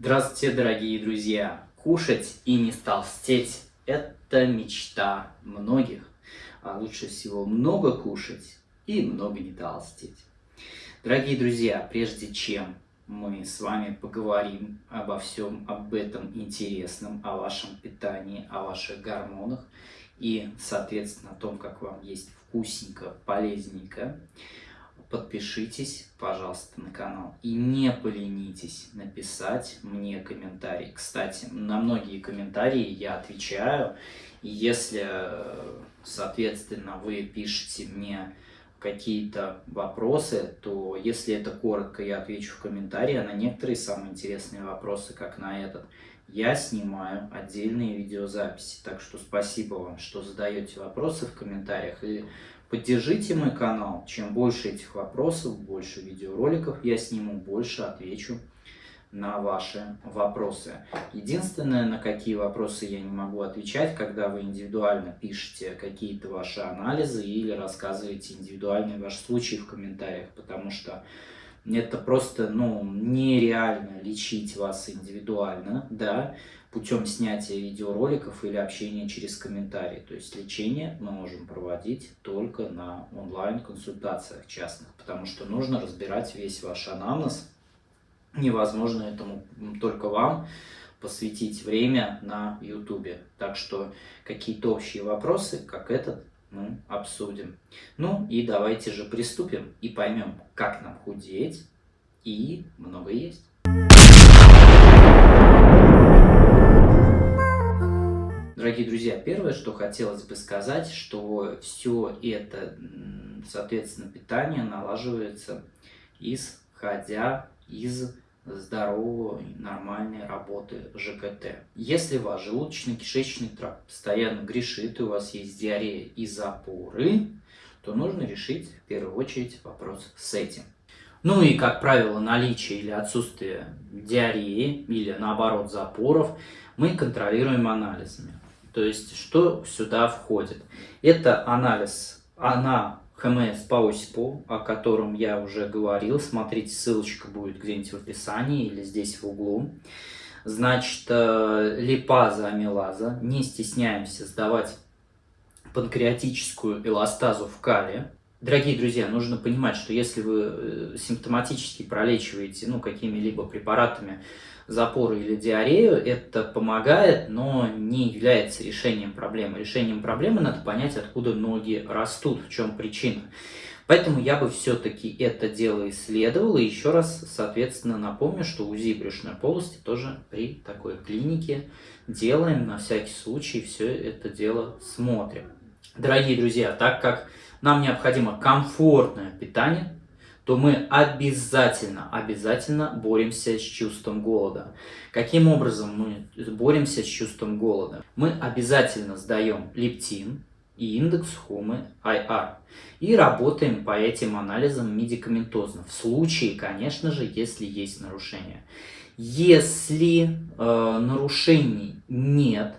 Здравствуйте, дорогие друзья! Кушать и не толстеть – это мечта многих. А лучше всего много кушать и много не толстеть. Дорогие друзья, прежде чем мы с вами поговорим обо всем об этом интересном, о вашем питании, о ваших гормонах и, соответственно, о том, как вам есть вкусненько, полезненько, подпишитесь, пожалуйста, на канал и не поленитесь написать мне комментарий. Кстати, на многие комментарии я отвечаю, и если, соответственно, вы пишете мне какие-то вопросы, то если это коротко, я отвечу в комментарии, а на некоторые самые интересные вопросы, как на этот, я снимаю отдельные видеозаписи. Так что спасибо вам, что задаете вопросы в комментариях. И Поддержите мой канал. Чем больше этих вопросов, больше видеороликов я сниму, больше отвечу на ваши вопросы. Единственное, на какие вопросы я не могу отвечать, когда вы индивидуально пишете какие-то ваши анализы или рассказываете индивидуальный ваш случай в комментариях, потому что это просто ну, нереально лечить вас индивидуально, да, путем снятия видеороликов или общения через комментарии. То есть лечение мы можем проводить только на онлайн-консультациях частных, потому что нужно разбирать весь ваш анамнез. Невозможно этому только вам посвятить время на YouTube. Так что какие-то общие вопросы, как этот, мы обсудим. Ну и давайте же приступим и поймем, как нам худеть и много есть. Дорогие друзья, первое, что хотелось бы сказать, что все это, соответственно, питание налаживается, исходя из здоровой, нормальной работы ЖКТ. Если ваш желудочно-кишечный тракт постоянно грешит, и у вас есть диарея и запоры, то нужно решить в первую очередь вопрос с этим. Ну и, как правило, наличие или отсутствие диареи или, наоборот, запоров мы контролируем анализами. То есть, что сюда входит? Это анализ на ХМС по ОСИПу, о котором я уже говорил. Смотрите, ссылочка будет где-нибудь в описании или здесь в углу. Значит, э, липаза, амилаза. Не стесняемся сдавать панкреатическую эластазу в кале. Дорогие друзья, нужно понимать, что если вы э, симптоматически пролечиваете ну, какими-либо препаратами запоры или диарею, это помогает, но не является решением проблемы. Решением проблемы надо понять, откуда ноги растут, в чем причина. Поэтому я бы все-таки это дело исследовал. И еще раз, соответственно, напомню, что УЗИ брюшной полости тоже при такой клинике делаем. На всякий случай все это дело смотрим. Дорогие друзья, так как нам необходимо комфортное питание, то мы обязательно, обязательно боремся с чувством голода. Каким образом мы боремся с чувством голода? Мы обязательно сдаем лептин и индекс Хомы IR и работаем по этим анализам медикаментозно. В случае, конечно же, если есть нарушения. Если э, нарушений нет,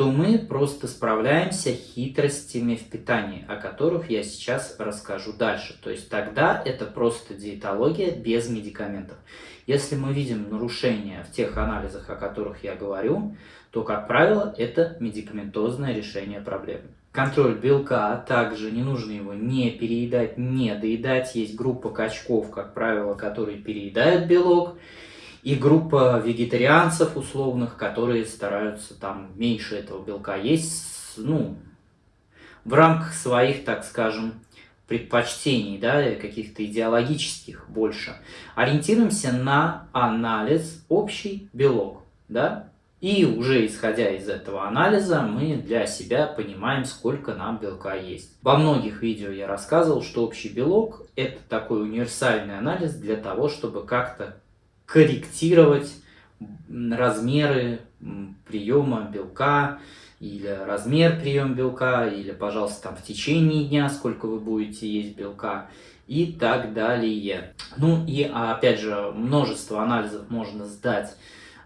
то мы просто справляемся хитростями в питании, о которых я сейчас расскажу дальше. То есть тогда это просто диетология без медикаментов. Если мы видим нарушения в тех анализах, о которых я говорю, то, как правило, это медикаментозное решение проблемы. Контроль белка, также не нужно его не переедать, не доедать. Есть группа качков, как правило, которые переедают белок и группа вегетарианцев условных, которые стараются там меньше этого белка есть, ну, в рамках своих, так скажем, предпочтений, да, каких-то идеологических больше. Ориентируемся на анализ общий белок, да, и уже исходя из этого анализа мы для себя понимаем, сколько нам белка есть. Во многих видео я рассказывал, что общий белок это такой универсальный анализ для того, чтобы как-то корректировать размеры приема белка, или размер приема белка, или, пожалуйста, там в течение дня, сколько вы будете есть белка и так далее. Ну и опять же, множество анализов можно сдать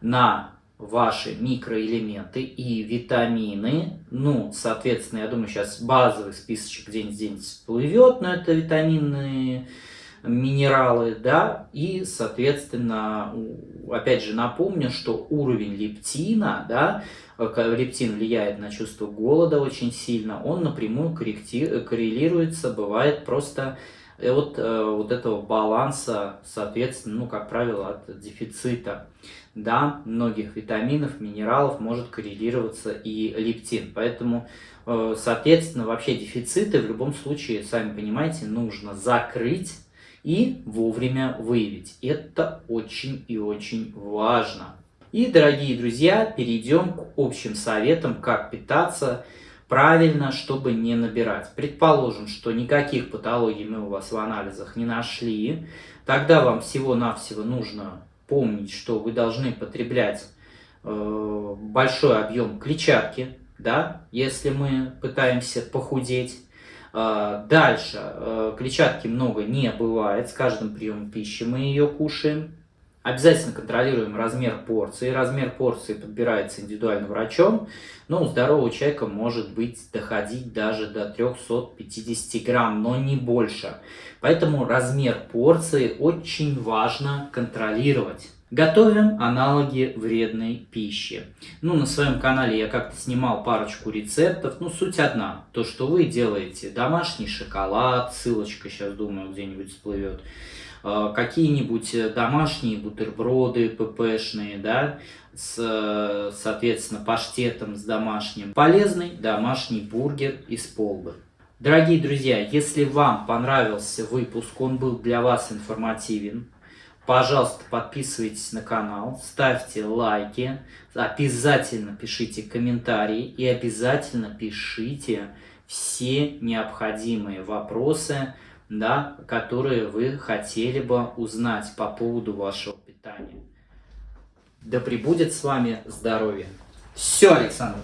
на ваши микроэлементы и витамины. Ну, соответственно, я думаю, сейчас базовый списочек где-нибудь здесь всплывет, но это витамины минералы, да, и, соответственно, опять же напомню, что уровень лептина, да, лептин влияет на чувство голода очень сильно, он напрямую коррелируется, бывает просто и вот, э, вот этого баланса, соответственно, ну, как правило, от дефицита да, многих витаминов, минералов может коррелироваться и лептин. Поэтому, э, соответственно, вообще дефициты в любом случае, сами понимаете, нужно закрыть и вовремя выявить. Это очень и очень важно. И, дорогие друзья, перейдем к общим советам, как питаться правильно, чтобы не набирать. Предположим, что никаких патологий мы у вас в анализах не нашли, тогда вам всего-навсего нужно помнить, что вы должны потреблять э, большой объем клетчатки, да, если мы пытаемся похудеть. Э, дальше, э, клетчатки много не бывает, с каждым приемом пищи мы ее кушаем. Обязательно контролируем размер порции. Размер порции подбирается индивидуально врачом, но у здорового человека может быть доходить даже до 350 грамм, но не больше. Поэтому размер порции очень важно контролировать. Готовим аналоги вредной пищи. Ну, на своем канале я как-то снимал парочку рецептов. Ну, суть одна. То, что вы делаете домашний шоколад, ссылочка сейчас, думаю, где-нибудь всплывет. Э, какие-нибудь э, домашние бутерброды ППшные, да, с, соответственно, паштетом с домашним. Полезный домашний бургер из полбы. Дорогие друзья, если вам понравился выпуск, он был для вас информативен, Пожалуйста, подписывайтесь на канал, ставьте лайки, обязательно пишите комментарии и обязательно пишите все необходимые вопросы, да, которые вы хотели бы узнать по поводу вашего питания. Да пребудет с вами здоровье! Все, Александр!